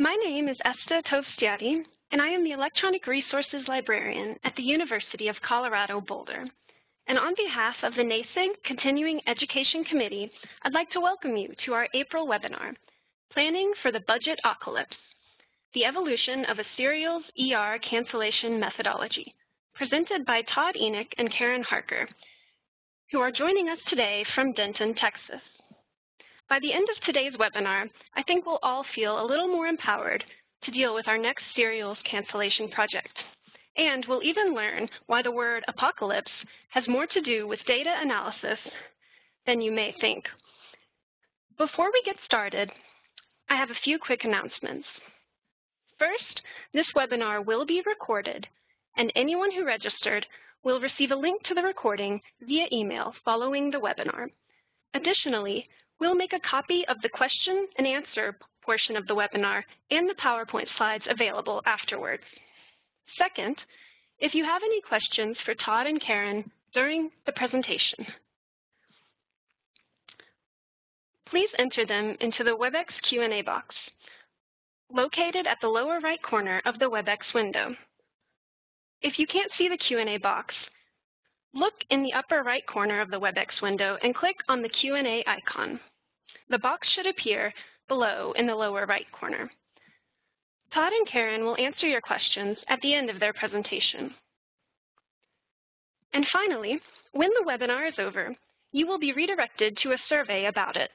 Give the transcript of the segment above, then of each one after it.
My name is Esta Tovstiadi, and I am the Electronic Resources Librarian at the University of Colorado Boulder. And on behalf of the NASIG Continuing Education Committee, I'd like to welcome you to our April webinar, Planning for the Budget Apocalypse, the Evolution of a Serials ER Cancellation Methodology, presented by Todd Enoch and Karen Harker, who are joining us today from Denton, Texas. By the end of today's webinar, I think we'll all feel a little more empowered to deal with our next serials cancellation project. And we'll even learn why the word apocalypse has more to do with data analysis than you may think. Before we get started, I have a few quick announcements. First, this webinar will be recorded, and anyone who registered will receive a link to the recording via email following the webinar. Additionally, We'll make a copy of the question and answer portion of the webinar and the PowerPoint slides available afterwards. Second, if you have any questions for Todd and Karen during the presentation, please enter them into the WebEx Q&A box located at the lower right corner of the WebEx window. If you can't see the Q&A box, look in the upper right corner of the WebEx window and click on the Q&A icon. The box should appear below in the lower right corner. Todd and Karen will answer your questions at the end of their presentation. And finally, when the webinar is over, you will be redirected to a survey about it.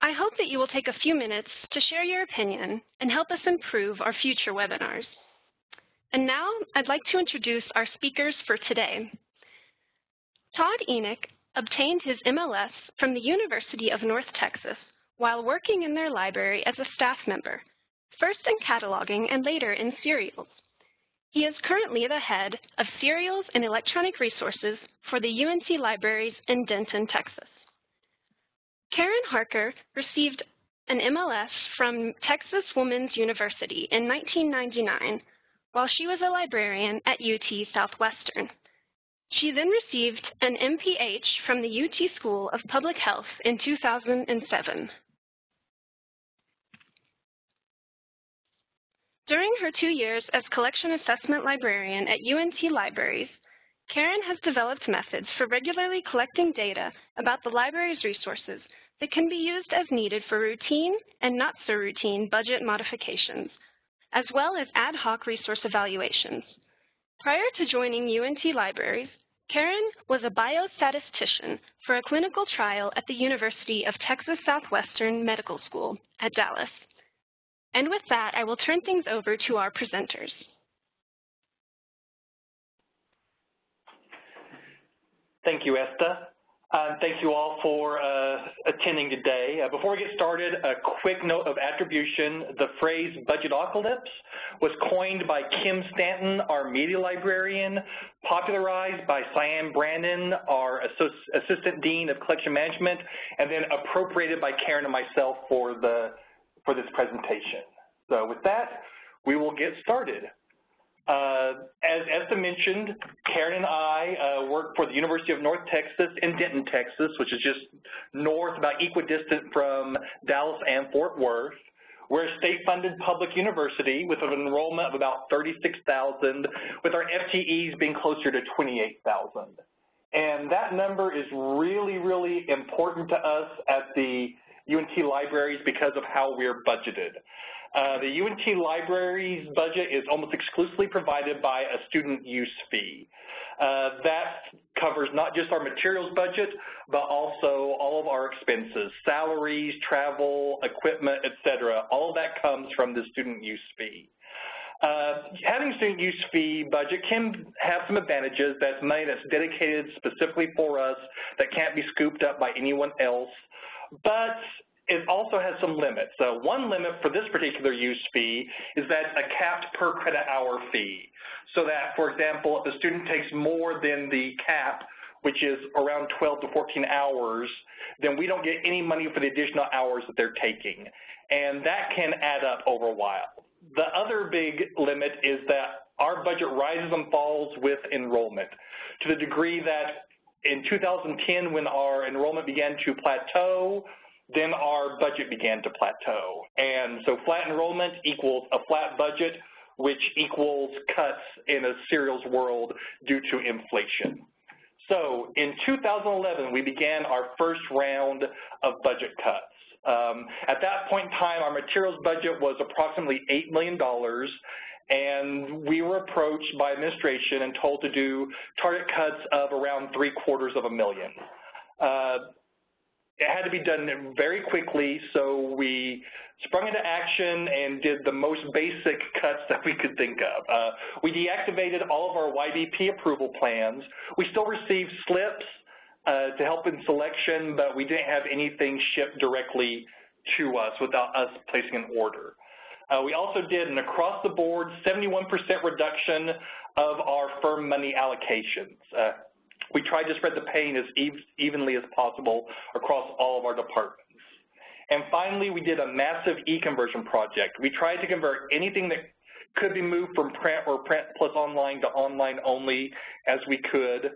I hope that you will take a few minutes to share your opinion and help us improve our future webinars. And now I'd like to introduce our speakers for today. Todd Enoch obtained his MLS from the University of North Texas while working in their library as a staff member, first in cataloging and later in serials. He is currently the head of serials and electronic resources for the UNT libraries in Denton, Texas. Karen Harker received an MLS from Texas Woman's University in 1999 while she was a librarian at UT Southwestern. She then received an MPH from the UT School of Public Health in 2007. During her two years as collection assessment librarian at UNT Libraries, Karen has developed methods for regularly collecting data about the library's resources that can be used as needed for routine and not so routine budget modifications, as well as ad hoc resource evaluations. Prior to joining UNT Libraries, Karen was a biostatistician for a clinical trial at the University of Texas Southwestern Medical School at Dallas. And with that, I will turn things over to our presenters. Thank you, Esta. Uh, thank you all for uh, attending today. Uh, before we get started, a quick note of attribution. The phrase budgetocalypse was coined by Kim Stanton, our media librarian, popularized by Sian Brannon, our Assistant Dean of Collection Management, and then appropriated by Karen and myself for, the, for this presentation. So with that, we will get started. Uh, as Esta mentioned, Karen and I uh, work for the University of North Texas in Denton, Texas, which is just north, about equidistant from Dallas and Fort Worth. We're a state-funded public university with an enrollment of about 36,000, with our FTEs being closer to 28,000. And that number is really, really important to us at the UNT libraries because of how we're budgeted. Uh, the UNT Libraries budget is almost exclusively provided by a student use fee. Uh, that covers not just our materials budget, but also all of our expenses, salaries, travel, equipment, et cetera. All of that comes from the student use fee. Uh, having student use fee budget can have some advantages. That's money that's dedicated specifically for us that can't be scooped up by anyone else. But it also has some limits. So one limit for this particular use fee is that a capped per credit hour fee. So that, for example, if a student takes more than the cap, which is around 12 to 14 hours, then we don't get any money for the additional hours that they're taking. And that can add up over a while. The other big limit is that our budget rises and falls with enrollment to the degree that in 2010 when our enrollment began to plateau, then our budget began to plateau. And so flat enrollment equals a flat budget, which equals cuts in a serials world due to inflation. So in 2011, we began our first round of budget cuts. Um, at that point in time, our materials budget was approximately $8 million, and we were approached by administration and told to do target cuts of around three quarters of a million. Uh, it had to be done very quickly, so we sprung into action and did the most basic cuts that we could think of. Uh, we deactivated all of our YBP approval plans. We still received slips uh, to help in selection, but we didn't have anything shipped directly to us without us placing an order. Uh, we also did an across-the-board 71% reduction of our firm money allocations. We tried to spread the pain as evenly as possible across all of our departments. And finally, we did a massive e-conversion project. We tried to convert anything that could be moved from print or print plus online to online only as we could,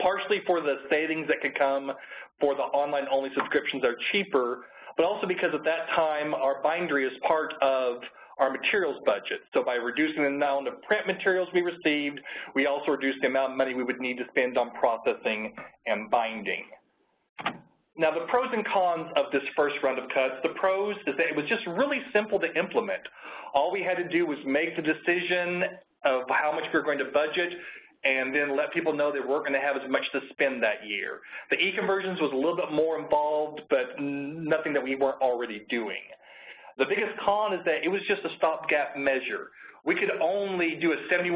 partially for the savings that could come for the online only subscriptions are cheaper, but also because at that time our bindery is part of our materials budget. So by reducing the amount of print materials we received, we also reduced the amount of money we would need to spend on processing and binding. Now the pros and cons of this first round of cuts, the pros is that it was just really simple to implement. All we had to do was make the decision of how much we were going to budget and then let people know they weren't going to have as much to spend that year. The e-conversions was a little bit more involved, but nothing that we weren't already doing. The biggest con is that it was just a stopgap measure. We could only do a 71%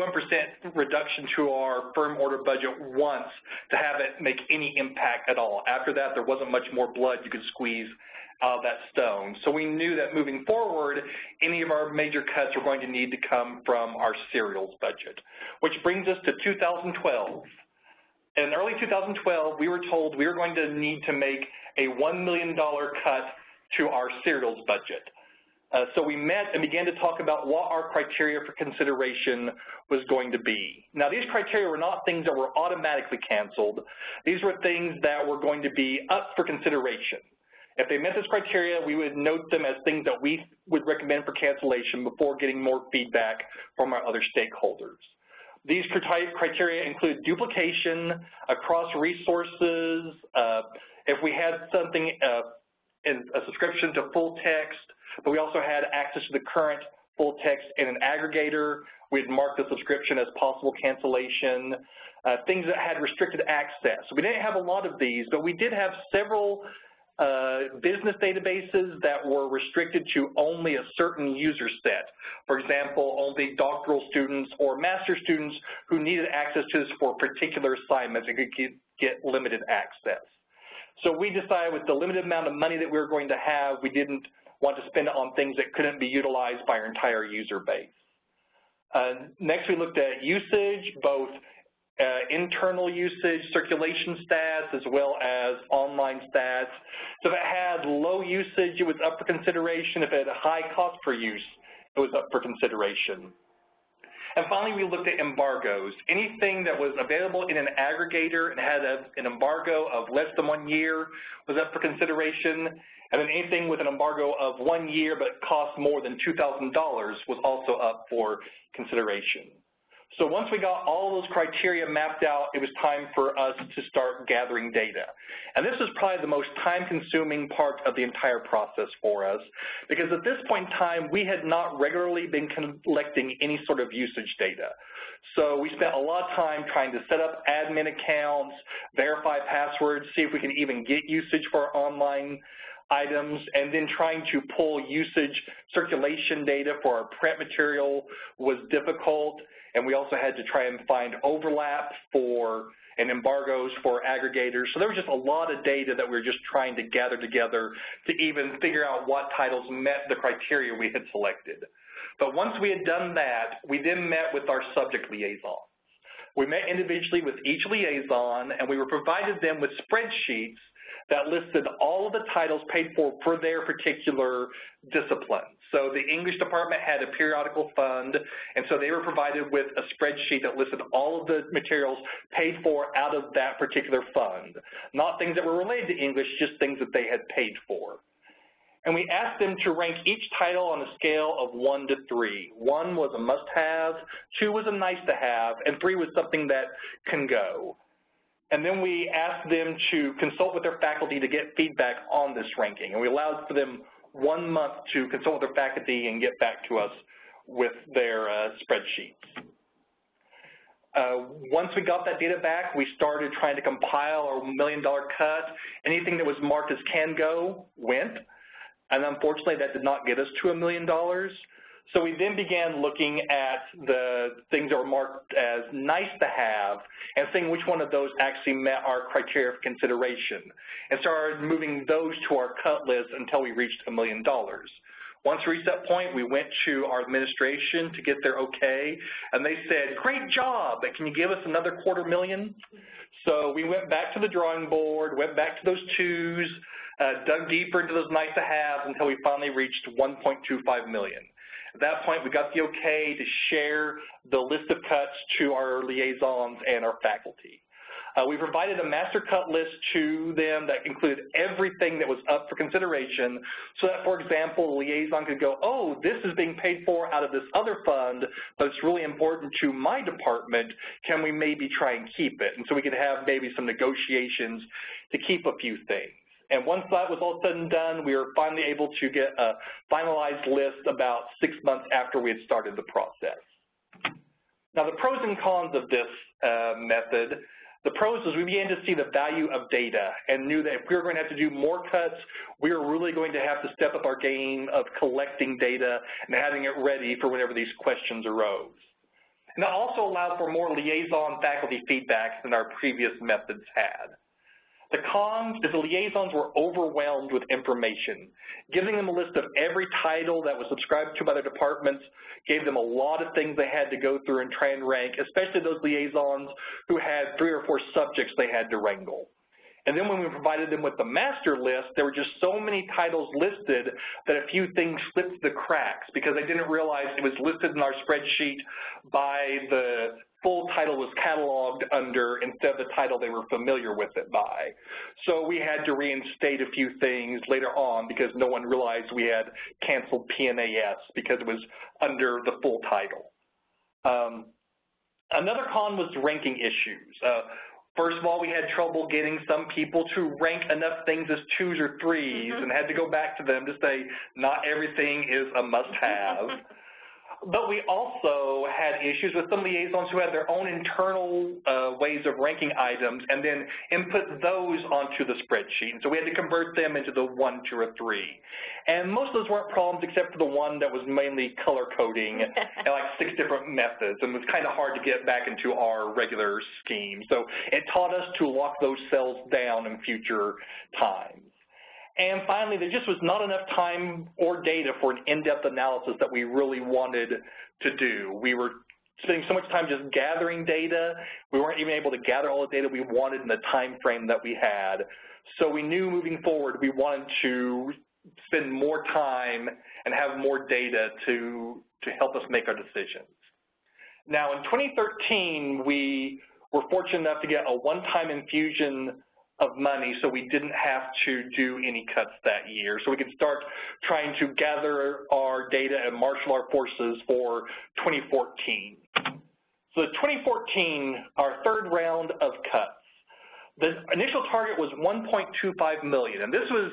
reduction to our firm order budget once to have it make any impact at all. After that, there wasn't much more blood you could squeeze out of that stone. So we knew that moving forward, any of our major cuts were going to need to come from our serials budget, which brings us to 2012. In early 2012, we were told we were going to need to make a $1 million cut to our serials budget. Uh, so we met and began to talk about what our criteria for consideration was going to be. Now these criteria were not things that were automatically canceled. These were things that were going to be up for consideration. If they met this criteria, we would note them as things that we would recommend for cancellation before getting more feedback from our other stakeholders. These criteria include duplication across resources, uh, if we had something, uh, in a subscription to full text, but we also had access to the current full text in an aggregator. We'd mark the subscription as possible cancellation, uh, things that had restricted access. We didn't have a lot of these, but we did have several uh, business databases that were restricted to only a certain user set. For example, only doctoral students or master students who needed access to this for particular assignments and could get, get limited access. So we decided with the limited amount of money that we were going to have, we didn't want to spend it on things that couldn't be utilized by our entire user base. Uh, next, we looked at usage, both uh, internal usage, circulation stats, as well as online stats. So if it had low usage, it was up for consideration. If it had a high cost per use, it was up for consideration. And finally, we looked at embargoes. Anything that was available in an aggregator and had a, an embargo of less than one year was up for consideration. And then anything with an embargo of one year but cost more than $2,000 was also up for consideration. So once we got all those criteria mapped out, it was time for us to start gathering data. And this is probably the most time-consuming part of the entire process for us, because at this point in time, we had not regularly been collecting any sort of usage data. So we spent a lot of time trying to set up admin accounts, verify passwords, see if we can even get usage for our online items, and then trying to pull usage circulation data for our print material was difficult and we also had to try and find overlap for and embargoes for aggregators. So there was just a lot of data that we were just trying to gather together to even figure out what titles met the criteria we had selected. But once we had done that, we then met with our subject liaisons. We met individually with each liaison, and we were provided them with spreadsheets that listed all of the titles paid for for their particular discipline. So the English department had a periodical fund, and so they were provided with a spreadsheet that listed all of the materials paid for out of that particular fund. Not things that were related to English, just things that they had paid for. And we asked them to rank each title on a scale of one to three. One was a must-have, two was a nice-to-have, and three was something that can go. And then we asked them to consult with their faculty to get feedback on this ranking. And we allowed for them one month to consult with their faculty and get back to us with their uh, spreadsheets. Uh, once we got that data back, we started trying to compile our million dollar cut. Anything that was marked as can go went. And unfortunately, that did not get us to a million dollars. So we then began looking at the things that were marked as nice to have and seeing which one of those actually met our criteria for consideration and started moving those to our cut list until we reached a million dollars. Once we reached that point, we went to our administration to get their okay, and they said, great job, but can you give us another quarter million? So we went back to the drawing board, went back to those twos, uh, dug deeper into those nice to haves until we finally reached 1.25 million. At that point, we got the okay to share the list of cuts to our liaisons and our faculty. Uh, we provided a master cut list to them that included everything that was up for consideration so that, for example, the liaison could go, oh, this is being paid for out of this other fund, but it's really important to my department. Can we maybe try and keep it? And so we could have maybe some negotiations to keep a few things. And once that was all said and done, we were finally able to get a finalized list about six months after we had started the process. Now, the pros and cons of this uh, method, the pros is we began to see the value of data and knew that if we were going to have to do more cuts, we were really going to have to step up our game of collecting data and having it ready for whenever these questions arose. And that also allowed for more liaison faculty feedback than our previous methods had. The cons is the liaisons were overwhelmed with information. Giving them a list of every title that was subscribed to by their departments gave them a lot of things they had to go through and try and rank, especially those liaisons who had three or four subjects they had to wrangle. And then when we provided them with the master list, there were just so many titles listed that a few things slipped the cracks because they didn't realize it was listed in our spreadsheet by the full title was cataloged under instead of the title they were familiar with it by. So we had to reinstate a few things later on because no one realized we had canceled PNAS because it was under the full title. Um, another con was ranking issues. Uh, First of all, we had trouble getting some people to rank enough things as twos or 3s mm -hmm. and had to go back to them to say not everything is a must-have. But we also had issues with some liaisons who had their own internal uh, ways of ranking items and then input those onto the spreadsheet. And so we had to convert them into the one, two, or three. And most of those weren't problems except for the one that was mainly color coding and like six different methods and was kind of hard to get back into our regular scheme. So it taught us to lock those cells down in future times. And finally, there just was not enough time or data for an in-depth analysis that we really wanted to do. We were spending so much time just gathering data, we weren't even able to gather all the data we wanted in the time frame that we had. So we knew moving forward we wanted to spend more time and have more data to, to help us make our decisions. Now in 2013, we were fortunate enough to get a one-time infusion of money so we didn't have to do any cuts that year. So we could start trying to gather our data and marshal our forces for 2014. So the 2014, our third round of cuts, the initial target was 1.25 million, and this was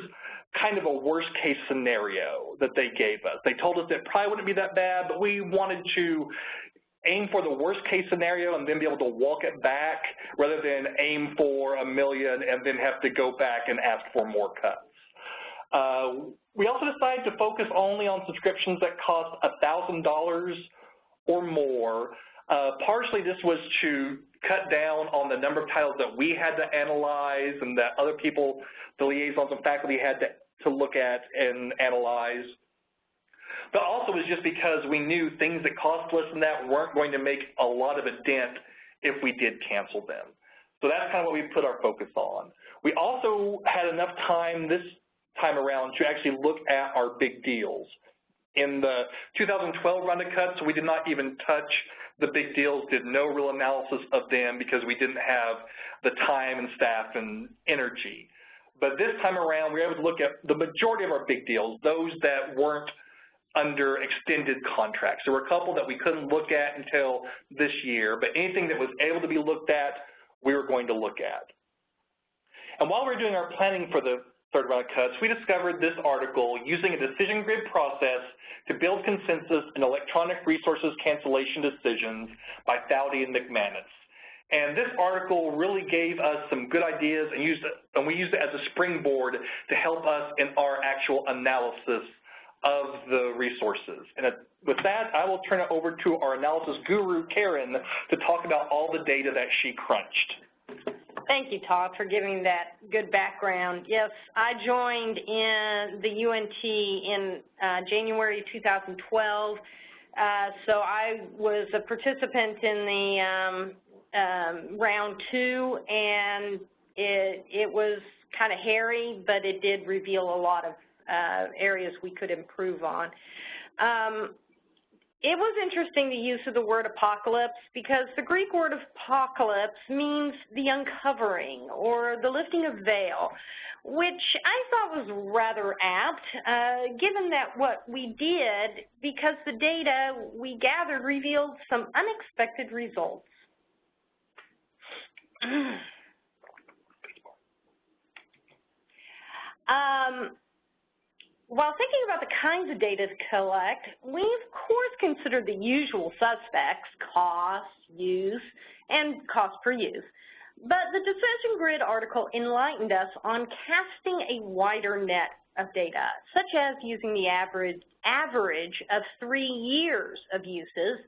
kind of a worst case scenario that they gave us. They told us it probably wouldn't be that bad, but we wanted to aim for the worst case scenario and then be able to walk it back rather than aim for a million and then have to go back and ask for more cuts. Uh, we also decided to focus only on subscriptions that cost $1,000 or more. Uh, partially this was to cut down on the number of titles that we had to analyze and that other people, the liaisons and faculty had to, to look at and analyze but also was just because we knew things that cost less than that weren't going to make a lot of a dent if we did cancel them. So that's kind of what we put our focus on. We also had enough time this time around to actually look at our big deals. In the 2012 round of cuts, we did not even touch the big deals, did no real analysis of them because we didn't have the time and staff and energy. But this time around, we were able to look at the majority of our big deals, those that weren't under extended contracts. There were a couple that we couldn't look at until this year, but anything that was able to be looked at, we were going to look at. And while we were doing our planning for the third round of cuts, we discovered this article using a decision grid process to build consensus in electronic resources cancellation decisions by Foudy and McManus. And this article really gave us some good ideas and, used it, and we used it as a springboard to help us in our actual analysis of the resources. And with that, I will turn it over to our analysis guru, Karen, to talk about all the data that she crunched. Thank you, Todd, for giving that good background. Yes, I joined in the UNT in uh, January 2012, uh, so I was a participant in the um, um, round two, and it, it was kind of hairy, but it did reveal a lot of uh, areas we could improve on. Um, it was interesting the use of the word apocalypse because the Greek word apocalypse means the uncovering or the lifting of veil, which I thought was rather apt, uh, given that what we did, because the data we gathered revealed some unexpected results. um, while thinking about the kinds of data to collect, we of course considered the usual suspects, cost, use, and cost per use. But the Decision Grid article enlightened us on casting a wider net of data, such as using the average, average of three years of uses,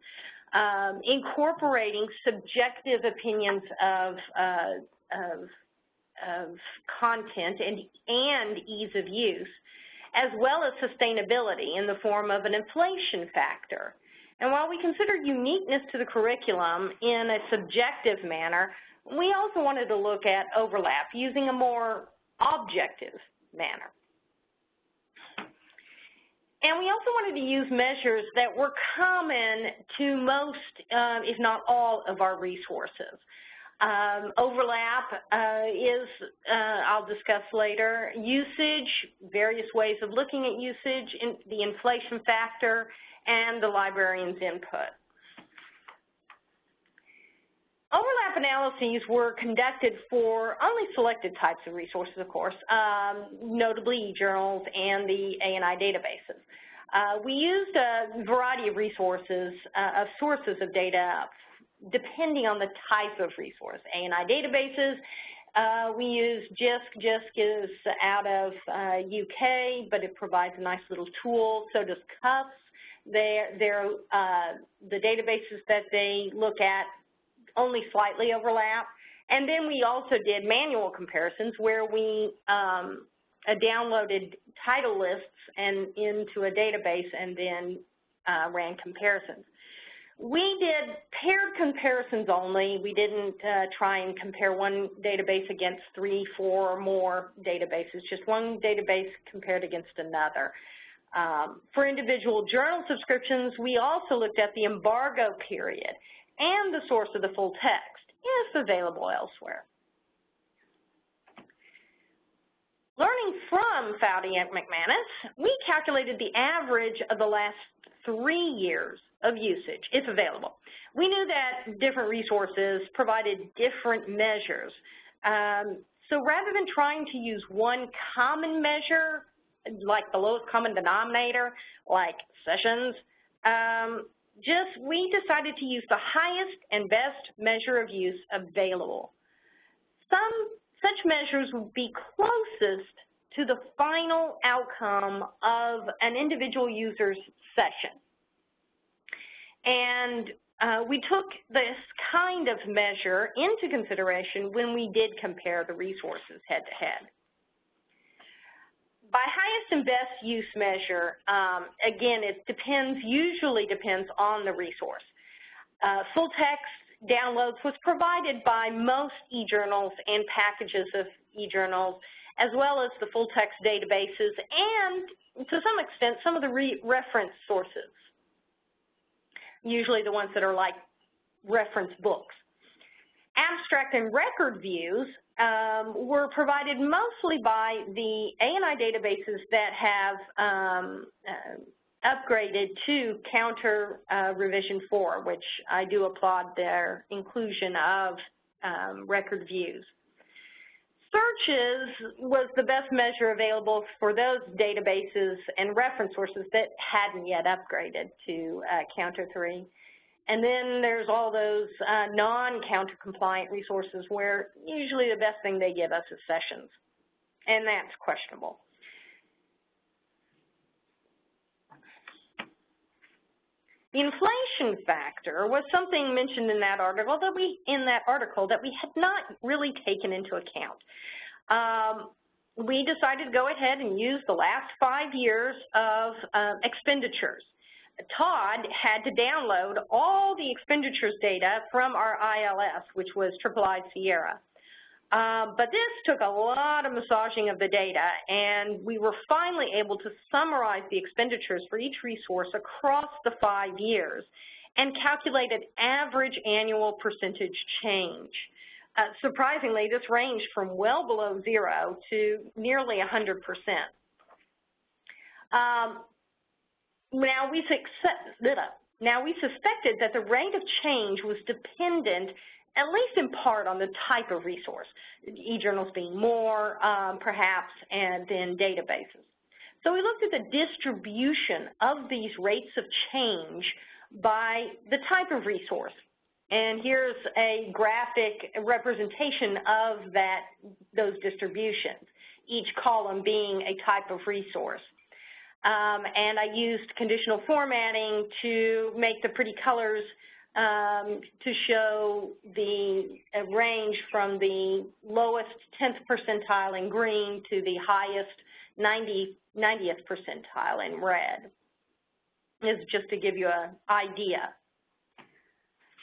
um, incorporating subjective opinions of, uh, of, of content and, and ease of use, as well as sustainability in the form of an inflation factor. And while we considered uniqueness to the curriculum in a subjective manner, we also wanted to look at overlap using a more objective manner. And we also wanted to use measures that were common to most, uh, if not all, of our resources. Um, overlap uh, is, uh, I'll discuss later, usage, various ways of looking at usage, in the inflation factor, and the librarian's input. Overlap analyses were conducted for only selected types of resources, of course, um, notably e-journals and the A&I databases. Uh, we used a variety of resources, uh, of sources of data depending on the type of resource. A&I databases, uh, we use JISC. JISC is out of uh, UK, but it provides a nice little tool. So does CUFTS. They're, they're, uh, the databases that they look at only slightly overlap. And then we also did manual comparisons where we um, uh, downloaded title lists and into a database and then uh, ran comparisons. We did paired comparisons only. We didn't uh, try and compare one database against three, four, or more databases, just one database compared against another. Um, for individual journal subscriptions, we also looked at the embargo period and the source of the full text, if available elsewhere. Learning from Foudy and McManus, we calculated the average of the last three years of usage, if available. We knew that different resources provided different measures. Um, so rather than trying to use one common measure, like the lowest common denominator, like sessions, um, just we decided to use the highest and best measure of use available. Some such measures would be closest to the final outcome of an individual user's session. And uh, we took this kind of measure into consideration when we did compare the resources head-to-head. -head. By highest and best use measure, um, again, it depends, usually depends on the resource. Uh, full text downloads was provided by most e-journals and packages of e-journals as well as the full text databases and, to some extent, some of the re reference sources, usually the ones that are like reference books. Abstract and record views um, were provided mostly by the A&I databases that have um, uh, upgraded to counter uh, revision 4, which I do applaud their inclusion of um, record views. Searches was the best measure available for those databases and reference sources that hadn't yet upgraded to uh, Counter 3. And then there's all those uh, non-counter compliant resources where usually the best thing they give us is sessions, and that's questionable. The inflation factor was something mentioned in that article that we in that article that we had not really taken into account. Um, we decided to go ahead and use the last five years of uh, expenditures. Todd had to download all the expenditures data from our ILS, which was Triple I Sierra. Um, but this took a lot of massaging of the data, and we were finally able to summarize the expenditures for each resource across the five years and calculate an average annual percentage change. Uh, surprisingly, this ranged from well below zero to nearly 100%. Um, now, we now we suspected that the rate of change was dependent at least in part on the type of resource, e-journals being more, um, perhaps, and then databases. So we looked at the distribution of these rates of change by the type of resource. And here's a graphic representation of that, those distributions, each column being a type of resource. Um, and I used conditional formatting to make the pretty colors um, to show the range from the lowest 10th percentile in green to the highest 90, 90th percentile in red. Is just to give you an idea.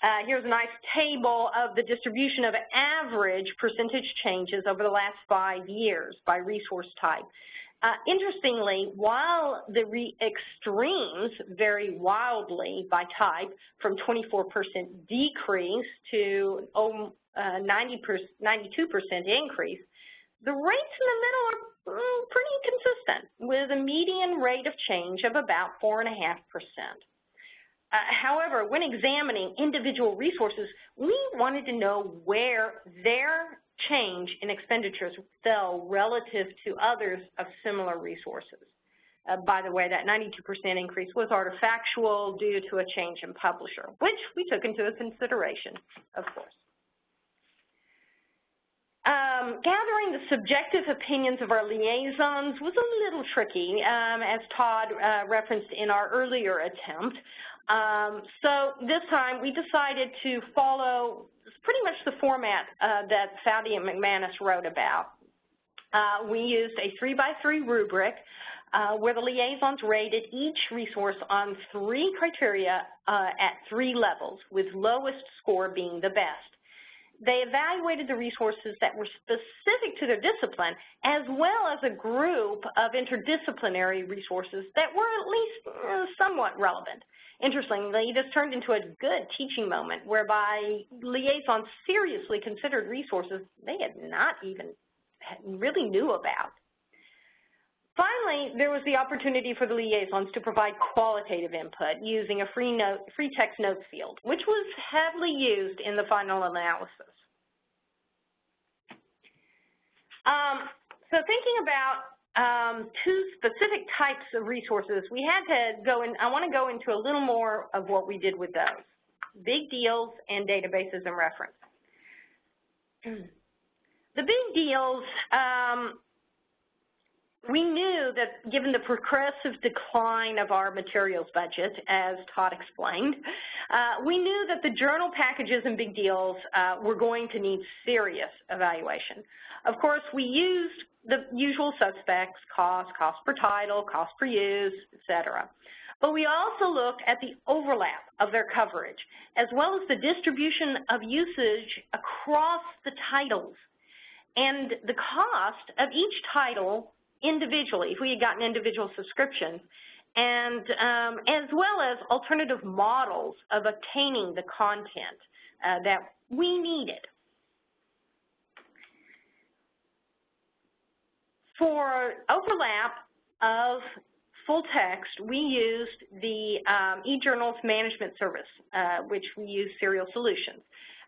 Uh, here's a nice table of the distribution of average percentage changes over the last five years by resource type. Uh, interestingly, while the extremes vary wildly by type, from 24% decrease to 90%, um, uh, 92% increase, the rates in the middle are mm, pretty consistent, with a median rate of change of about 4.5%. Uh, however, when examining individual resources, we wanted to know where their change in expenditures fell relative to others of similar resources. Uh, by the way, that 92% increase was artifactual due to a change in publisher, which we took into consideration, of course. Um, gathering the subjective opinions of our liaisons was a little tricky, um, as Todd uh, referenced in our earlier attempt. Um, so this time we decided to follow pretty much the format uh, that Foudy and McManus wrote about. Uh, we used a three by three rubric uh, where the liaisons rated each resource on three criteria uh, at three levels, with lowest score being the best. They evaluated the resources that were specific to their discipline, as well as a group of interdisciplinary resources that were at least uh, somewhat relevant. Interestingly, this turned into a good teaching moment whereby liaisons seriously considered resources they had not even really knew about. Finally, there was the opportunity for the liaisons to provide qualitative input using a free, note, free text notes field, which was heavily used in the final analysis. Um, so thinking about um, two specific types of resources, we had to go in, I want to go into a little more of what we did with those, big deals and databases and reference. The big deals, um, we knew that given the progressive decline of our materials budget, as Todd explained, uh, we knew that the journal packages and big deals uh, were going to need serious evaluation. Of course, we used the usual suspects, cost, cost per title, cost per use, et cetera. But we also looked at the overlap of their coverage, as well as the distribution of usage across the titles. and the cost of each title individually, if we had gotten individual subscriptions, and um, as well as alternative models of obtaining the content uh, that we needed. For overlap of full text, we used the um, eJournals Management Service, uh, which we use Serials Solutions.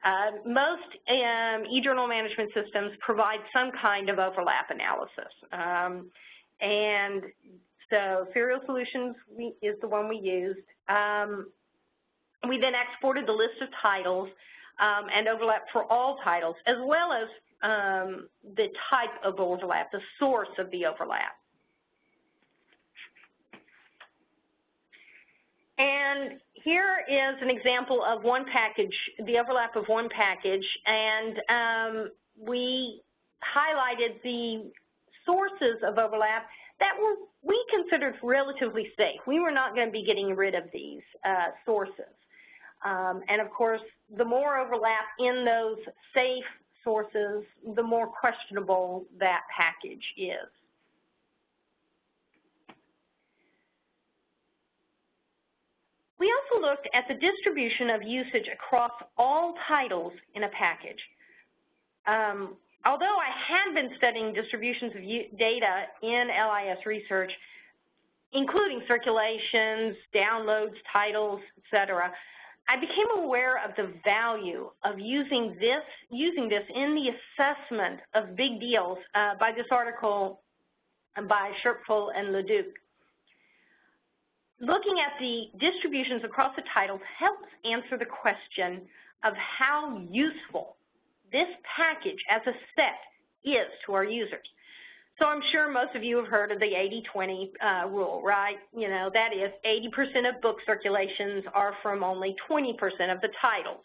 Uh, most um, eJournal management systems provide some kind of overlap analysis. Um, and so Serials Solutions we, is the one we used. Um, we then exported the list of titles um, and overlap for all titles, as well as um, the type of overlap, the source of the overlap. And here is an example of one package, the overlap of one package, and um, we highlighted the sources of overlap that were we considered relatively safe. We were not going to be getting rid of these uh, sources. Um, and of course, the more overlap in those safe sources, the more questionable that package is. We also looked at the distribution of usage across all titles in a package. Um, although I had been studying distributions of data in LIS research, including circulations, downloads, titles, et cetera, I became aware of the value of using this, using this in the assessment of big deals uh, by this article by Scherpfel and Leduc. Looking at the distributions across the titles helps answer the question of how useful this package as a set is to our users. So I'm sure most of you have heard of the 80-20 uh, rule, right? You know, that is 80% of book circulations are from only 20% of the titles.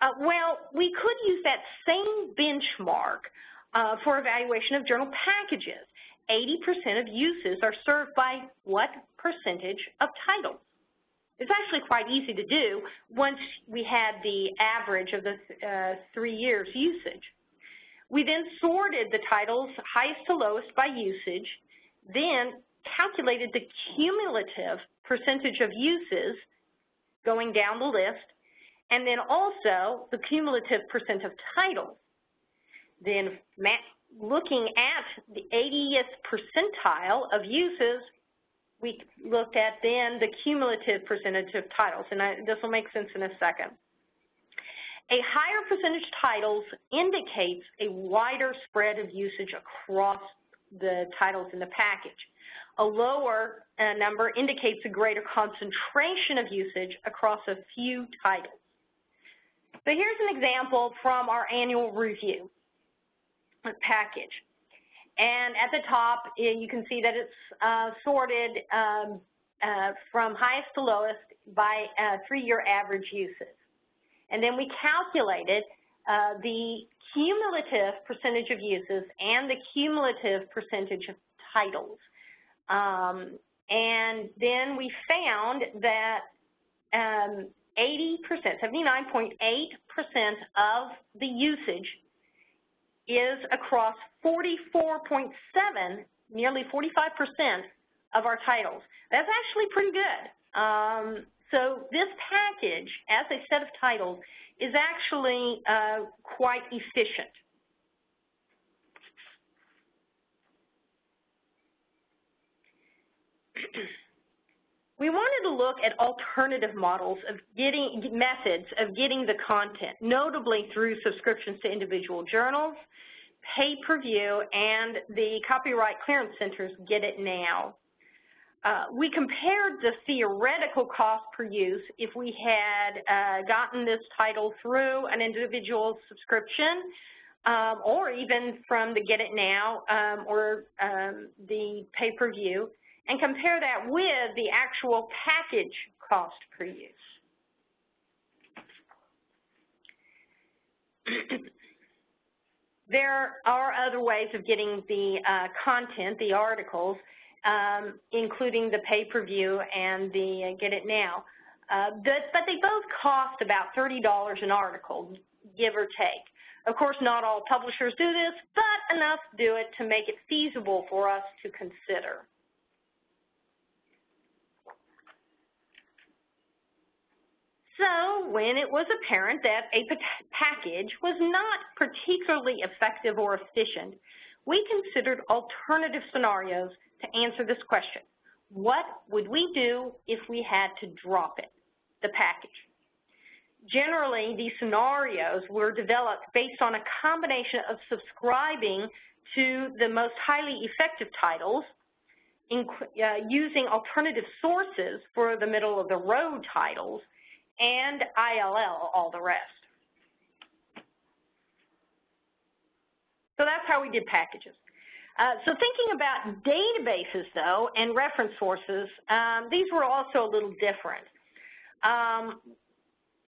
Uh, well, we could use that same benchmark uh, for evaluation of journal packages. 80% of uses are served by what percentage of titles? It's actually quite easy to do once we had the average of the uh, three years usage. We then sorted the titles highest to lowest by usage, then calculated the cumulative percentage of uses going down the list, and then also the cumulative percent of titles. Then looking at the 80th percentile of uses, we looked at then the cumulative percentage of titles, and I, this will make sense in a second. A higher percentage of titles indicates a wider spread of usage across the titles in the package. A lower uh, number indicates a greater concentration of usage across a few titles. So here's an example from our annual review package. And at the top, you can see that it's uh, sorted um, uh, from highest to lowest by uh, three-year average uses. And then we calculated uh, the cumulative percentage of uses and the cumulative percentage of titles. Um, and then we found that 80%, um, 79.8% of the usage is across 44.7, nearly 45% of our titles. That's actually pretty good. Um, so this package, as a set of titles, is actually uh, quite efficient. we wanted to look at alternative models of getting methods of getting the content, notably through subscriptions to individual journals, pay-per-view, and the Copyright Clearance Center's Get It Now. Uh, we compared the theoretical cost per use if we had uh, gotten this title through an individual subscription um, or even from the Get It Now um, or um, the pay-per-view and compare that with the actual package cost per use. there are other ways of getting the uh, content, the articles, um, including the pay-per-view and the uh, Get It Now. Uh, but, but they both cost about $30 an article, give or take. Of course, not all publishers do this, but enough do it to make it feasible for us to consider. So when it was apparent that a package was not particularly effective or efficient, we considered alternative scenarios to answer this question. What would we do if we had to drop it, the package? Generally, these scenarios were developed based on a combination of subscribing to the most highly effective titles, in, uh, using alternative sources for the middle-of-the-road titles, and ILL all the rest. So that's how we did packages. Uh, so thinking about databases, though, and reference sources, um, these were also a little different. Um,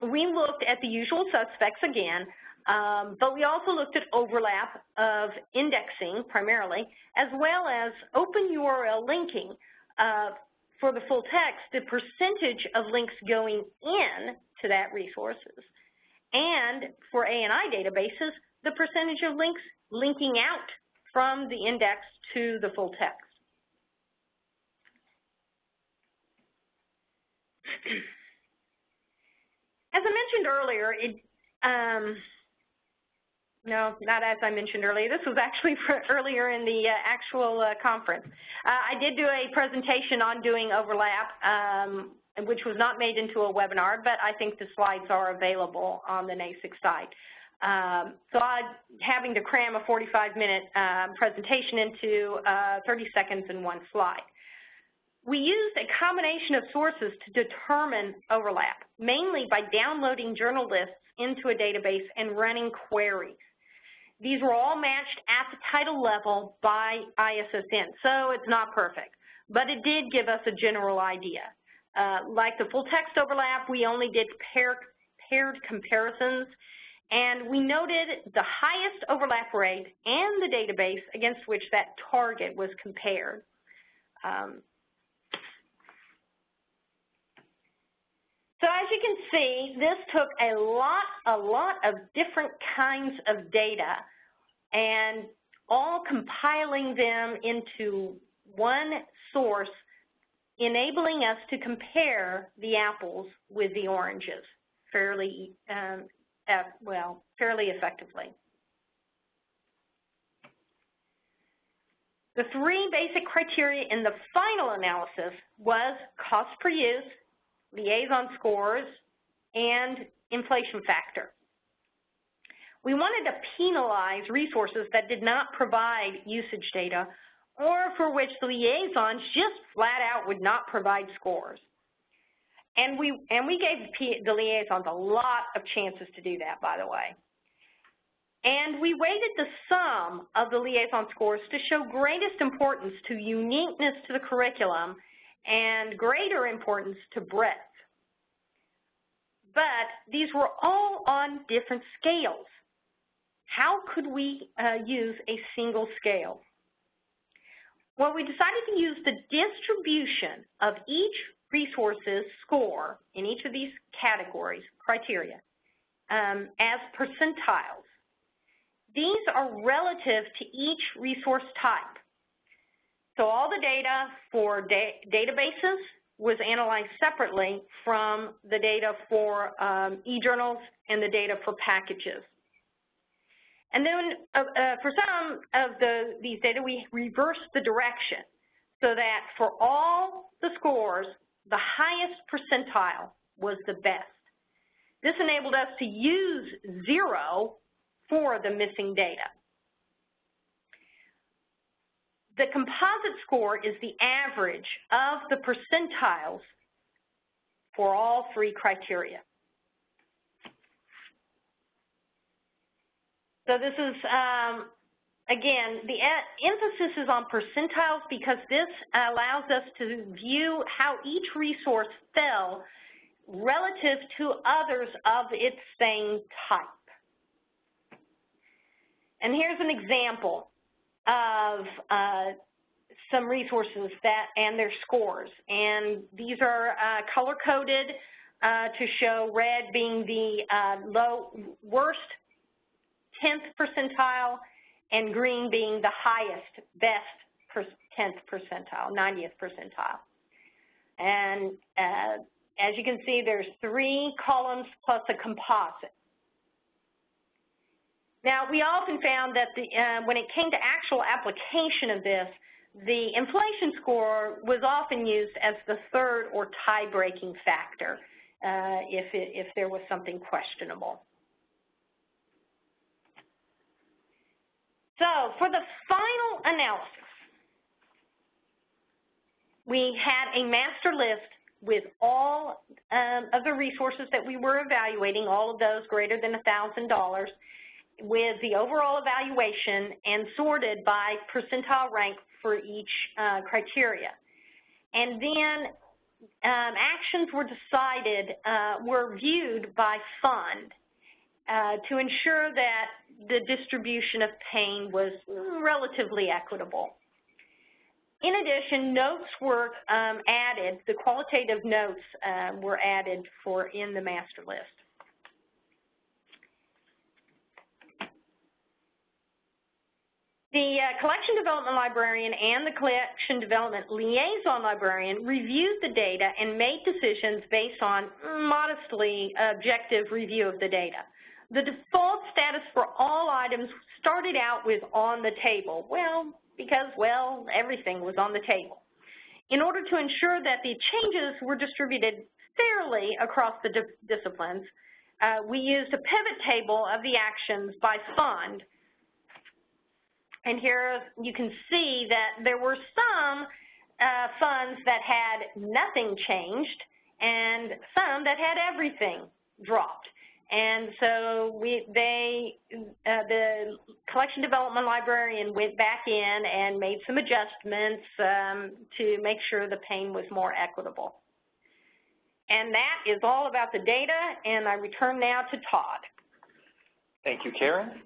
we looked at the usual suspects again, um, but we also looked at overlap of indexing primarily, as well as open URL linking uh, for the full text, the percentage of links going in to that resources. And for A&I databases, the percentage of links linking out from the index to the full text. As I mentioned earlier, it, um, no, not as I mentioned earlier. This was actually earlier in the uh, actual uh, conference. Uh, I did do a presentation on doing overlap, um, which was not made into a webinar, but I think the slides are available on the NASIG site. Um, so I'm having to cram a 45-minute um, presentation into uh, 30 seconds in one slide. We used a combination of sources to determine overlap, mainly by downloading journal lists into a database and running queries. These were all matched at the title level by ISSN, so it's not perfect, but it did give us a general idea. Uh, like the full text overlap, we only did pair, paired comparisons, and we noted the highest overlap rate and the database against which that target was compared. Um, So as you can see, this took a lot, a lot of different kinds of data and all compiling them into one source, enabling us to compare the apples with the oranges fairly, um, well, fairly effectively. The three basic criteria in the final analysis was cost per use, liaison scores, and inflation factor. We wanted to penalize resources that did not provide usage data or for which the liaisons just flat out would not provide scores. And we, and we gave the liaisons a lot of chances to do that, by the way. And we weighted the sum of the liaison scores to show greatest importance to uniqueness to the curriculum and greater importance to breadth but these were all on different scales. How could we uh, use a single scale? Well, we decided to use the distribution of each resource's score in each of these categories, criteria, um, as percentiles. These are relative to each resource type. So all the data for da databases, was analyzed separately from the data for um, e-journals and the data for packages. And then uh, uh, for some of the, these data, we reversed the direction so that for all the scores, the highest percentile was the best. This enabled us to use zero for the missing data. The composite score is the average of the percentiles for all three criteria. So this is, um, again, the emphasis is on percentiles because this allows us to view how each resource fell relative to others of its same type. And here's an example of uh, some resources that and their scores. And these are uh, color-coded uh, to show red being the uh, low worst 10th percentile, and green being the highest, best 10th percentile, 90th percentile. And uh, as you can see, there's three columns plus a composite. Now, we often found that the, uh, when it came to actual application of this, the inflation score was often used as the third or tie-breaking factor uh, if, it, if there was something questionable. So for the final analysis, we had a master list with all um, of the resources that we were evaluating, all of those greater than $1,000, with the overall evaluation and sorted by percentile rank for each uh, criteria. And then um, actions were decided, uh, were viewed by fund uh, to ensure that the distribution of pain was relatively equitable. In addition, notes were um, added, the qualitative notes uh, were added for in the master list. The uh, collection development librarian and the collection development liaison librarian reviewed the data and made decisions based on modestly objective review of the data. The default status for all items started out with on the table. Well, because, well, everything was on the table. In order to ensure that the changes were distributed fairly across the di disciplines, uh, we used a pivot table of the actions by fund and here you can see that there were some uh, funds that had nothing changed and some that had everything dropped. And so we, they, uh, the collection development librarian went back in and made some adjustments um, to make sure the pain was more equitable. And that is all about the data, and I return now to Todd. Thank you, Karen.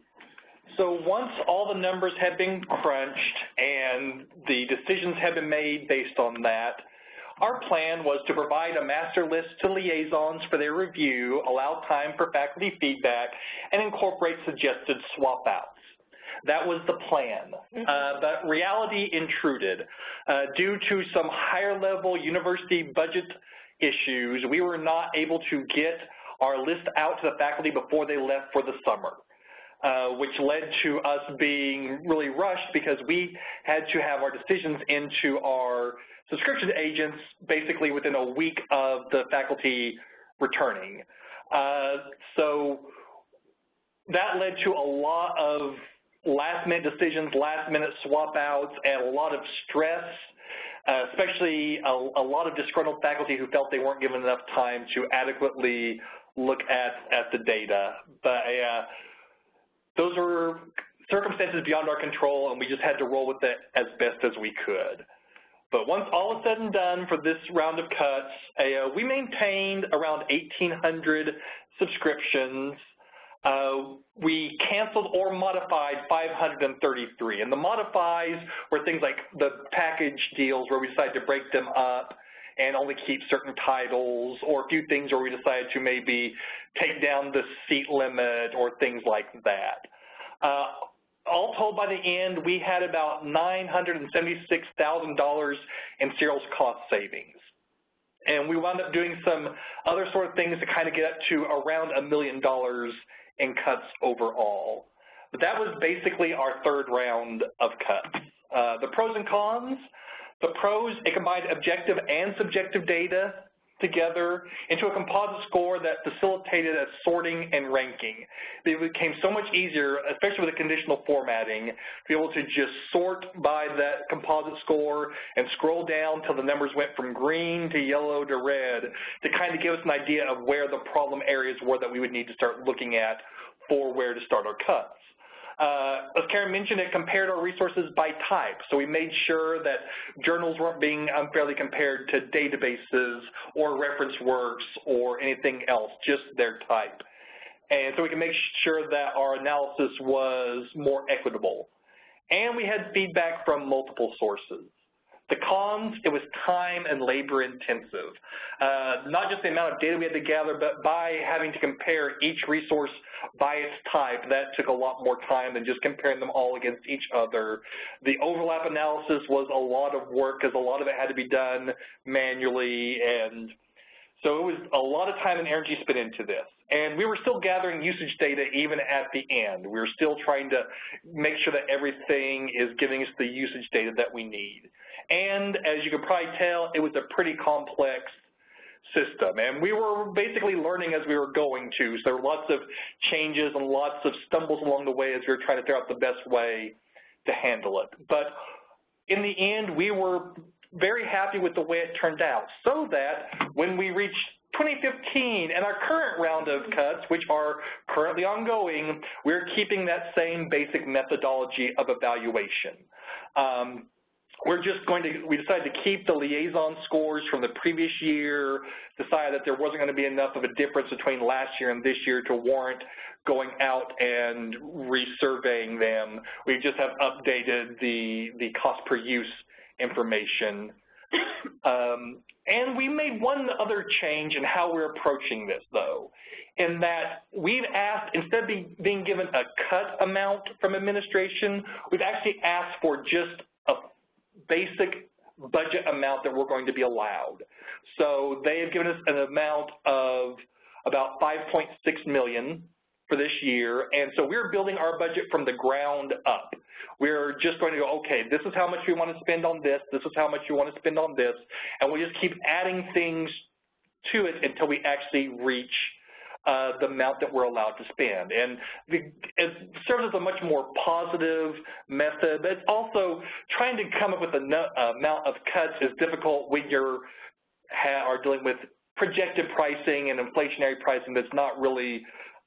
So once all the numbers had been crunched and the decisions had been made based on that, our plan was to provide a master list to liaisons for their review, allow time for faculty feedback, and incorporate suggested swap outs. That was the plan. Mm -hmm. uh, but reality intruded. Uh, due to some higher level university budget issues, we were not able to get our list out to the faculty before they left for the summer. Uh, which led to us being really rushed because we had to have our decisions into our subscription agents basically within a week of the faculty returning. Uh, so that led to a lot of last minute decisions, last minute swap outs, and a lot of stress, uh, especially a, a, lot of disgruntled faculty who felt they weren't given enough time to adequately look at, at the data. But uh, those were circumstances beyond our control, and we just had to roll with it as best as we could. But once all is said and done for this round of cuts, we maintained around 1,800 subscriptions. Uh, we canceled or modified 533. And the modifies were things like the package deals where we decided to break them up and only keep certain titles, or a few things where we decided to maybe take down the seat limit or things like that. Uh, all told, by the end, we had about $976,000 in serials cost savings. And we wound up doing some other sort of things to kind of get up to around a million dollars in cuts overall. But that was basically our third round of cuts. Uh, the pros and cons, the pros, it combined objective and subjective data together into a composite score that facilitated a sorting and ranking. It became so much easier, especially with the conditional formatting, to be able to just sort by that composite score and scroll down till the numbers went from green to yellow to red to kind of give us an idea of where the problem areas were that we would need to start looking at for where to start our cuts. Uh, as Karen mentioned, it compared our resources by type. So we made sure that journals weren't being unfairly compared to databases or reference works or anything else, just their type. And so we can make sure that our analysis was more equitable. And we had feedback from multiple sources. The cons, it was time and labor intensive. Uh, not just the amount of data we had to gather, but by having to compare each resource by its type, that took a lot more time than just comparing them all against each other. The overlap analysis was a lot of work because a lot of it had to be done manually and so it was a lot of time and energy spent into this. And we were still gathering usage data even at the end. We were still trying to make sure that everything is giving us the usage data that we need. And as you can probably tell, it was a pretty complex system. And we were basically learning as we were going to. So there were lots of changes and lots of stumbles along the way as we were trying to figure out the best way to handle it. But in the end, we were very happy with the way it turned out, so that when we reached 2015 and our current round of cuts, which are currently ongoing, we're keeping that same basic methodology of evaluation. Um, we're just going to, we decided to keep the liaison scores from the previous year, decided that there wasn't going to be enough of a difference between last year and this year to warrant going out and resurveying them. We just have updated the, the cost per use information. um, and we made one other change in how we're approaching this, though, in that we've asked, instead of being given a cut amount from administration, we've actually asked for just basic budget amount that we're going to be allowed. So they have given us an amount of about 5.6 million for this year, and so we're building our budget from the ground up. We're just going to go, okay, this is how much we want to spend on this, this is how much we want to spend on this, and we just keep adding things to it until we actually reach uh, the amount that we're allowed to spend. And the, it serves as a much more positive method, but it's also trying to come up with an amount of cuts is difficult when you're are dealing with projected pricing and inflationary pricing that's not really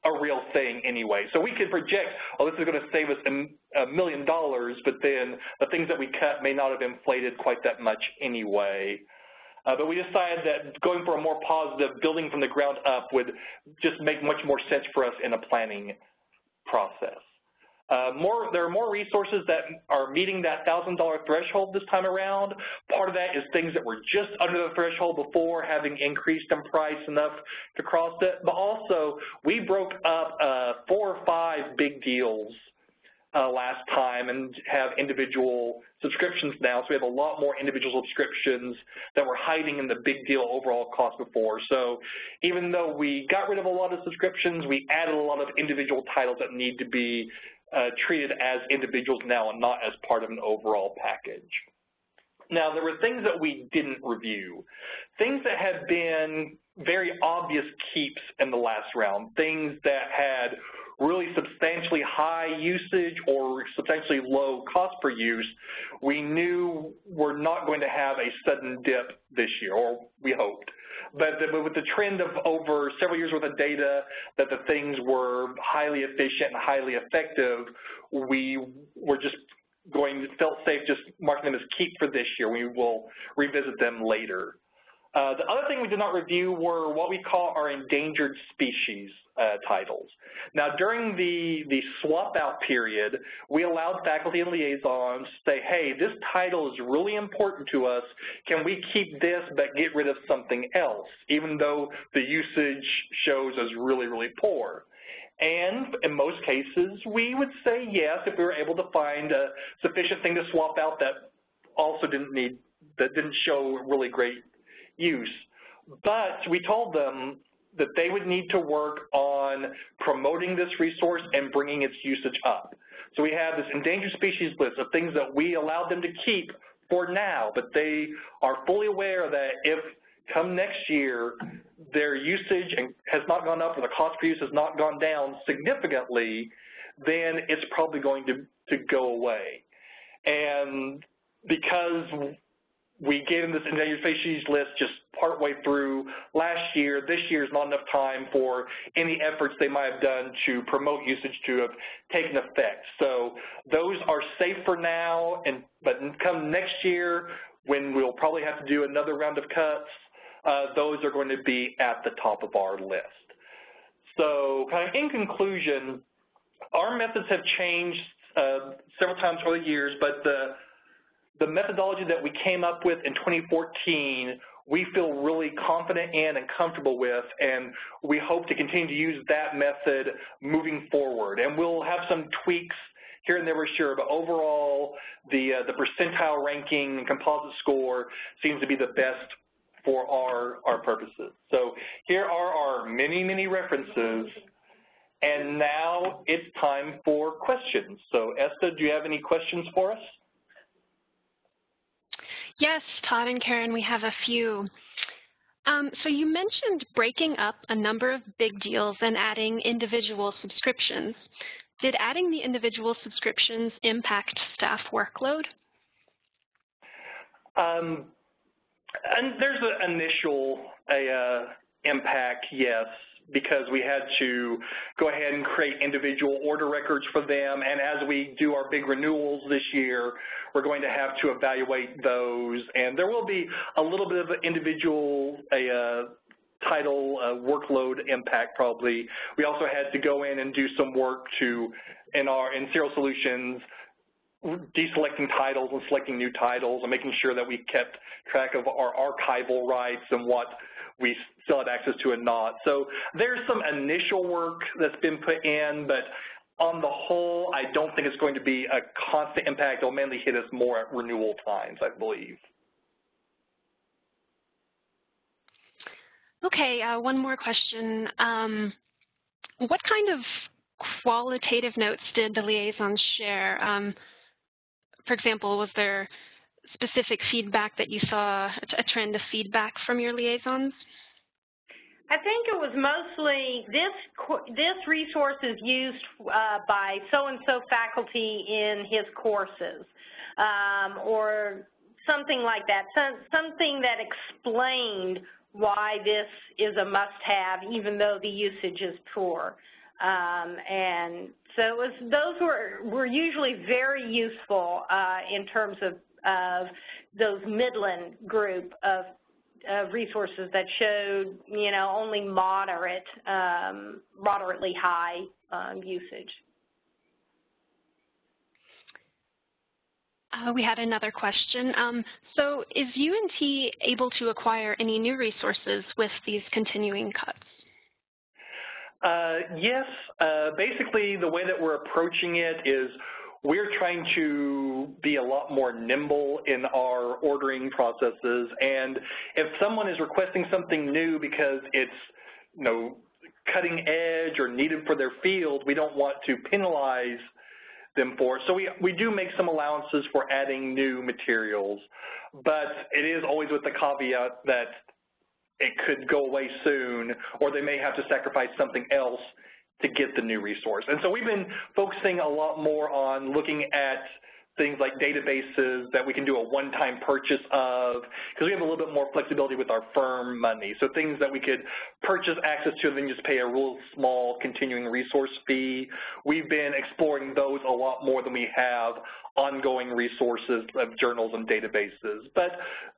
a real thing anyway. So we can project, oh, this is going to save us a million dollars, but then the things that we cut may not have inflated quite that much anyway. Uh, but we decided that going for a more positive building from the ground up would just make much more sense for us in a planning process. Uh, more, there are more resources that are meeting that $1,000 threshold this time around. Part of that is things that were just under the threshold before, having increased in price enough to cross it. But also, we broke up uh, four or five big deals last time and have individual subscriptions now. So we have a lot more individual subscriptions that were hiding in the big deal overall cost before. So even though we got rid of a lot of subscriptions, we added a lot of individual titles that need to be uh, treated as individuals now and not as part of an overall package. Now, there were things that we didn't review, things that had been very obvious keeps in the last round, things that had really substantially high usage or substantially low cost per use, we knew we're not going to have a sudden dip this year, or we hoped. But, the, but with the trend of over several years worth of data that the things were highly efficient and highly effective, we were just going, felt safe just marking them as keep for this year. We will revisit them later. Uh, the other thing we did not review were what we call our endangered species uh, titles. Now, during the, the swap out period, we allowed faculty and liaisons to say, hey, this title is really important to us. Can we keep this but get rid of something else, even though the usage shows as really, really poor? And in most cases, we would say yes if we were able to find a sufficient thing to swap out that also didn't need, that didn't show really great use. But we told them that they would need to work on promoting this resource and bringing its usage up. So we have this endangered species list of things that we allowed them to keep for now, but they are fully aware that if come next year their usage has not gone up or the cost per use has not gone down significantly, then it's probably going to, to go away. And because we gave them this endangered species list just partway through last year. This year is not enough time for any efforts they might have done to promote usage to have taken effect. So those are safe for now, and but come next year when we'll probably have to do another round of cuts, uh, those are going to be at the top of our list. So kind of in conclusion, our methods have changed uh, several times over the years, but the the methodology that we came up with in 2014 we feel really confident in and comfortable with, and we hope to continue to use that method moving forward. And we'll have some tweaks here and there for sure, but overall, the, uh, the percentile ranking and composite score seems to be the best for our, our purposes. So here are our many, many references. And now it's time for questions. So Esta, do you have any questions for us? Yes, Todd and Karen, we have a few. Um, so you mentioned breaking up a number of big deals and adding individual subscriptions. Did adding the individual subscriptions impact staff workload? Um, and there's an initial a, uh, impact, yes because we had to go ahead and create individual order records for them. And as we do our big renewals this year, we're going to have to evaluate those. And there will be a little bit of individual a, uh, title workload impact probably. We also had to go in and do some work to, in our in Serials Solutions, deselecting titles and selecting new titles and making sure that we kept track of our archival rights and what we still had access to and not. So there's some initial work that's been put in, but on the whole, I don't think it's going to be a constant impact. It'll mainly hit us more at renewal times, I believe. Okay, uh, one more question. Um, what kind of qualitative notes did the liaison share? Um, for example, was there specific feedback that you saw, a trend of feedback from your liaisons? I think it was mostly this this resource is used uh, by so-and-so faculty in his courses um, or something like that, Some, something that explained why this is a must-have even though the usage is poor. Um, and so it was, those were, were usually very useful uh, in terms of of those Midland group of, of resources that showed, you know, only moderate, um, moderately high um, usage. Uh, we had another question. Um, so is UNT able to acquire any new resources with these continuing cuts? Uh, yes. Uh, basically, the way that we're approaching it is we're trying to be a lot more nimble in our ordering processes. And if someone is requesting something new because it's, you know, cutting edge or needed for their field, we don't want to penalize them for. So we, we do make some allowances for adding new materials, but it is always with the caveat that it could go away soon or they may have to sacrifice something else to get the new resource. And so we've been focusing a lot more on looking at things like databases that we can do a one-time purchase of, because we have a little bit more flexibility with our firm money. So things that we could purchase access to and then just pay a real small continuing resource fee. We've been exploring those a lot more than we have ongoing resources of journals and databases. But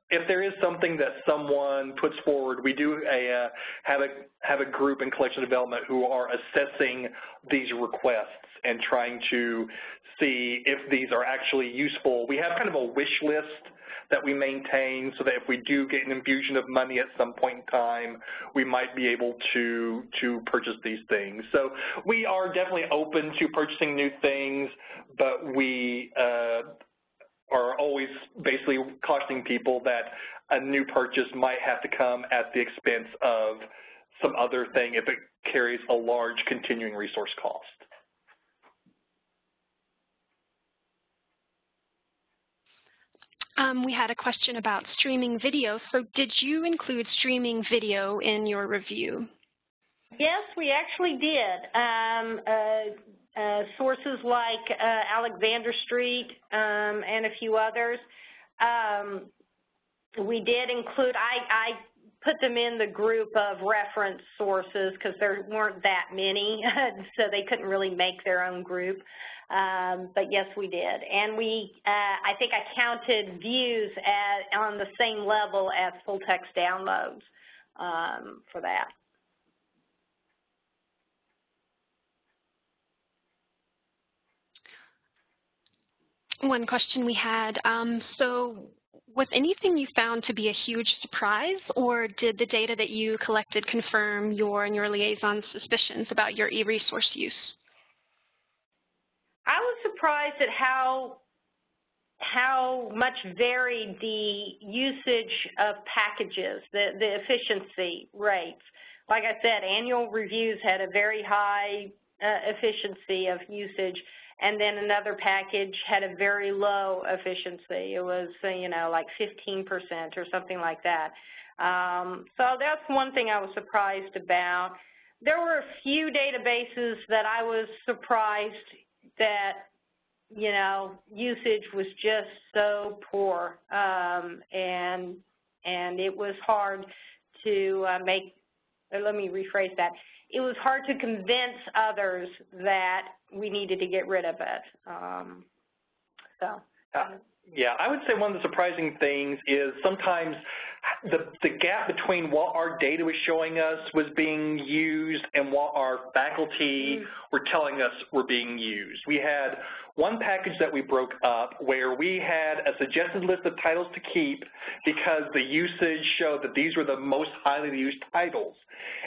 if there is something that someone puts forward, we do a, uh, have, a, have a group in collection development who are assessing these requests and trying to see if these are actually useful. We have kind of a wish list that we maintain so that if we do get an infusion of money at some point in time, we might be able to, to purchase these things. So we are definitely open to purchasing new things, but we uh, are always basically cautioning people that a new purchase might have to come at the expense of some other thing if it carries a large continuing resource cost. Um, we had a question about streaming video. So did you include streaming video in your review? Yes, we actually did. Um, uh, sources like uh, Alexander Street um, and a few others. Um, we did include, I, I, put them in the group of reference sources because there weren't that many, so they couldn't really make their own group. Um, but yes, we did. And we, uh, I think I counted views at, on the same level as full text downloads um, for that. One question we had. Um, so was anything you found to be a huge surprise, or did the data that you collected confirm your and your liaison's suspicions about your e-resource use? I was surprised at how how much varied the usage of packages, the, the efficiency rates. Like I said, annual reviews had a very high uh, efficiency of usage, and then another package had a very low efficiency. It was, uh, you know, like 15% or something like that. Um, so that's one thing I was surprised about. There were a few databases that I was surprised that, you know, usage was just so poor, um, and and it was hard to uh, make. Let me rephrase that it was hard to convince others that we needed to get rid of it. Um, so. Uh, yeah, I would say one of the surprising things is sometimes the, the gap between what our data was showing us was being used and what our faculty mm. were telling us were being used. We had one package that we broke up where we had a suggested list of titles to keep because the usage showed that these were the most highly used titles.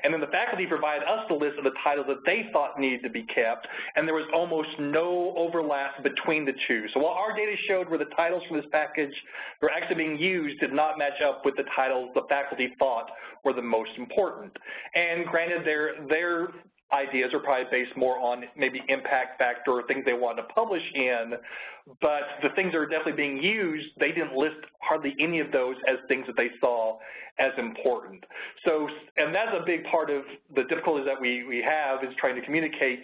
And then the faculty provided us the list of the titles that they thought needed to be kept, and there was almost no overlap between the two. So while our data showed where the titles from this package were actually being used did not match up with the titles the faculty thought were the most important. And granted, their, their ideas are probably based more on maybe impact factor or things they want to publish in, but the things that are definitely being used, they didn't list hardly any of those as things that they saw as important. So, and that's a big part of the difficulties that we, we have is trying to communicate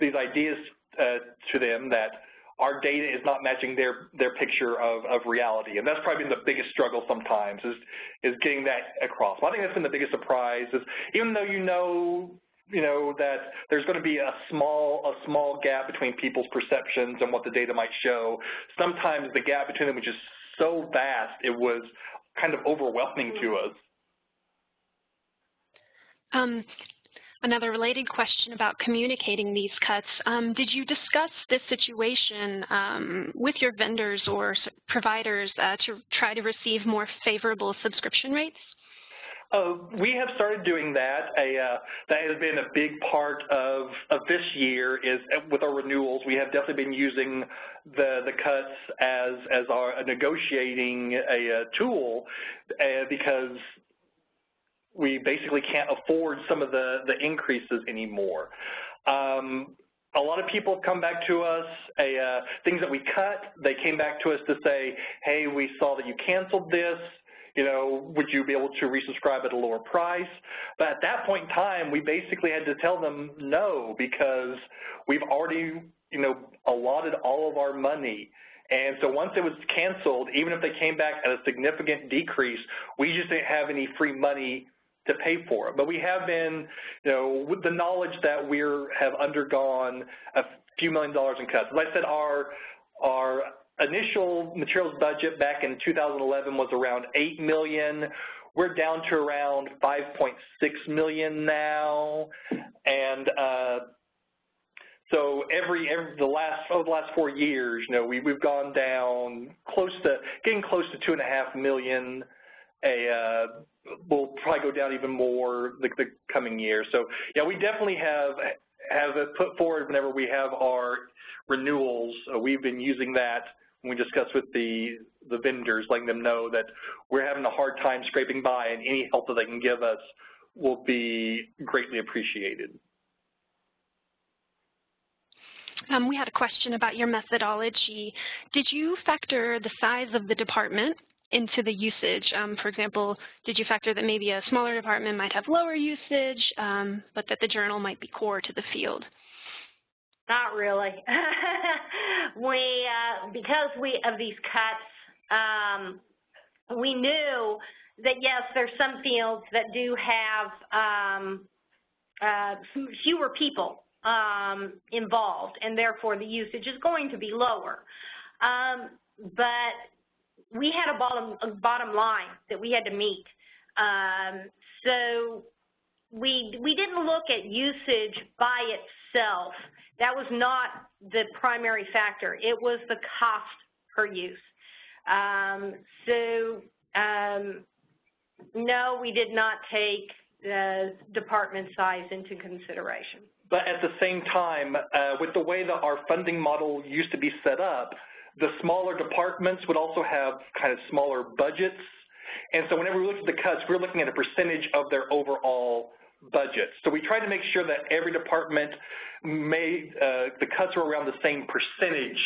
these ideas uh, to them that our data is not matching their their picture of, of reality. And that's probably been the biggest struggle sometimes is is getting that across. Well, I think that's been the biggest surprise is even though you know you know, that there's going to be a small, a small gap between people's perceptions and what the data might show. Sometimes the gap between them was just so vast, it was kind of overwhelming to us. Um, another related question about communicating these cuts. Um, did you discuss this situation um, with your vendors or providers uh, to try to receive more favorable subscription rates? Uh, we have started doing that. A, uh, that has been a big part of, of this year is uh, with our renewals. We have definitely been using the, the cuts as, as our negotiating a, a tool uh, because we basically can't afford some of the, the increases anymore. Um, a lot of people have come back to us, a, uh, things that we cut, they came back to us to say, hey, we saw that you canceled this, you know, would you be able to resubscribe at a lower price? But at that point in time, we basically had to tell them no because we've already, you know, allotted all of our money. And so once it was canceled, even if they came back at a significant decrease, we just didn't have any free money to pay for it. But we have been, you know, with the knowledge that we have undergone a few million dollars in cuts. As I said, our our initial materials budget back in 2011 was around 8 million. We're down to around 5.6 million now, and uh, so every, every the last over the last four years, you know, we we've gone down close to getting close to two and a half million. A uh, we'll probably go down even more the, the coming year. So yeah, we definitely have have put forward whenever we have our renewals. Uh, we've been using that we discuss with the, the vendors, letting them know that we're having a hard time scraping by and any help that they can give us will be greatly appreciated. Um, we had a question about your methodology. Did you factor the size of the department into the usage? Um, for example, did you factor that maybe a smaller department might have lower usage, um, but that the journal might be core to the field? Not really. we, uh, because we of these cuts, um, we knew that yes, there's some fields that do have um, uh, fewer people um, involved, and therefore the usage is going to be lower. Um, but we had a bottom a bottom line that we had to meet. Um, so we we didn't look at usage by itself that was not the primary factor. It was the cost per use. Um, so, um, no, we did not take the department size into consideration. But at the same time, uh, with the way that our funding model used to be set up, the smaller departments would also have kind of smaller budgets. And so whenever we looked at the cuts, we were looking at a percentage of their overall budget. So we tried to make sure that every department made, uh, the cuts were around the same percentage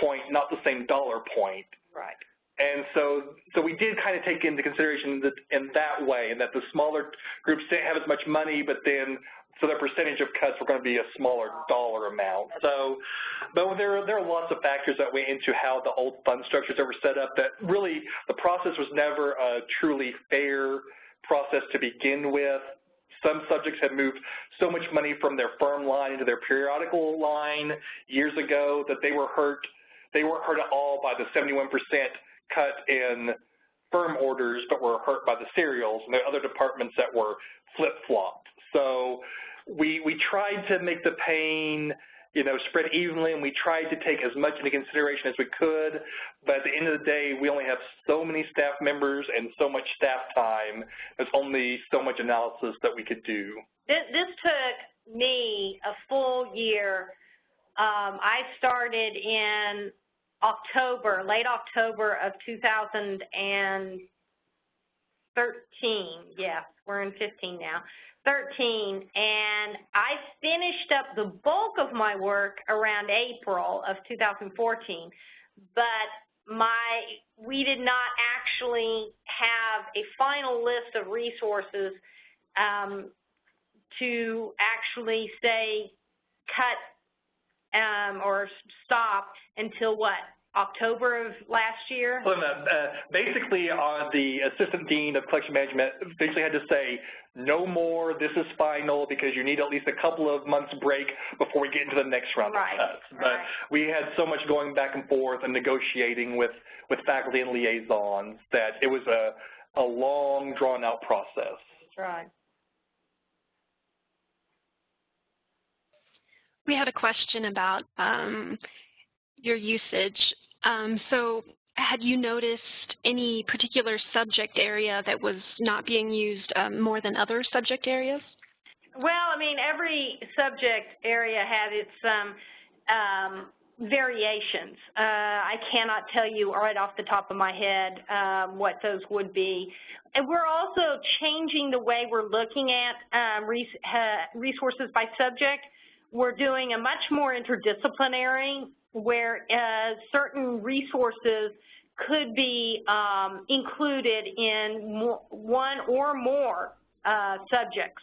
point, not the same dollar point. Right. And so, so we did kind of take into consideration that in that way, and that the smaller groups didn't have as much money, but then so their percentage of cuts were going to be a smaller dollar amount. So, but there there are lots of factors that went into how the old fund structures that were set up. That really the process was never a truly fair process to begin with. Some subjects had moved so much money from their firm line into their periodical line years ago that they were hurt. They weren't hurt at all by the 71% cut in firm orders, but were hurt by the serials, and are other departments that were flip-flopped. So we, we tried to make the pain you know, spread evenly, and we tried to take as much into consideration as we could. But at the end of the day, we only have so many staff members and so much staff time. There's only so much analysis that we could do. This, this took me a full year. Um, I started in October, late October of 2013. Yes, we're in 15 now. 13, and I finished up the bulk of my work around April of 2014, but my we did not actually have a final list of resources um, to actually say cut um, or stop until what October of last year? Well, uh, basically, uh, the assistant dean of collection management basically had to say, no more, this is final, because you need at least a couple of months break before we get into the next round right. of cuts. But right. we had so much going back and forth and negotiating with, with faculty and liaisons that it was a, a long, drawn-out process. That's right. We had a question about um, your usage so had you noticed any particular subject area that was not being used um, more than other subject areas? Well, I mean, every subject area had its um, um, variations. Uh, I cannot tell you right off the top of my head um, what those would be. And we're also changing the way we're looking at um, res uh, resources by subject. We're doing a much more interdisciplinary where uh, certain resources could be um, included in one or more uh, subjects.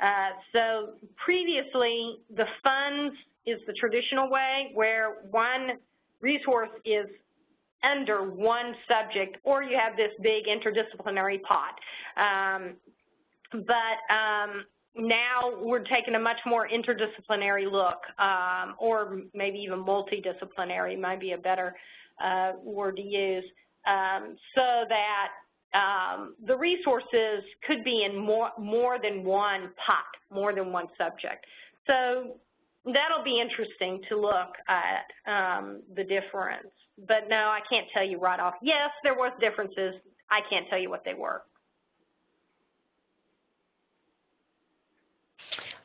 Uh, so previously, the funds is the traditional way where one resource is under one subject or you have this big interdisciplinary pot. Um, but um, now we're taking a much more interdisciplinary look, um, or maybe even multidisciplinary might be a better uh, word to use, um, so that um, the resources could be in more, more than one pot, more than one subject. So that'll be interesting to look at um, the difference. But no, I can't tell you right off. Yes, there was differences. I can't tell you what they were.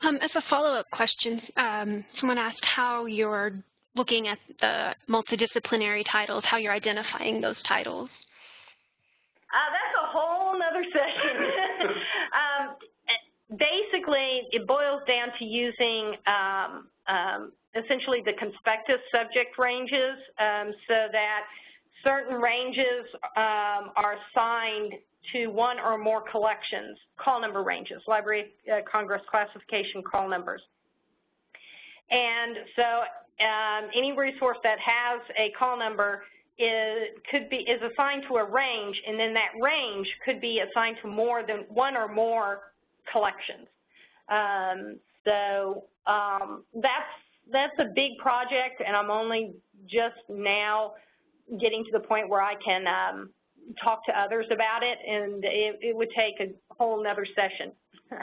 Um, as a follow-up question, um, someone asked how you're looking at the multidisciplinary titles, how you're identifying those titles. Uh, that's a whole other session. um, basically, it boils down to using um, um, essentially the conspectus subject ranges um, so that certain ranges um, are assigned to one or more collections, call number ranges, Library uh, Congress classification call numbers. And so um, any resource that has a call number is, could be, is assigned to a range, and then that range could be assigned to more than one or more collections. Um, so um, that's, that's a big project, and I'm only just now getting to the point where I can um, talk to others about it, and it, it would take a whole nother session.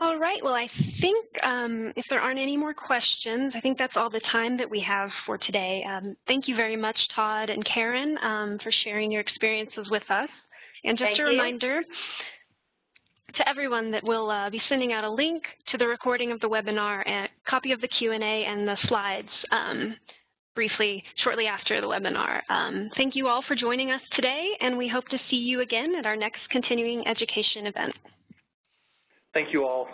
All right, well, I think um, if there aren't any more questions, I think that's all the time that we have for today. Um, thank you very much, Todd and Karen, um, for sharing your experiences with us. And just Thank a you. To everyone that we'll uh, be sending out a link to the recording of the webinar, a copy of the Q&A and the slides um, briefly shortly after the webinar. Um, thank you all for joining us today, and we hope to see you again at our next continuing education event. Thank you all.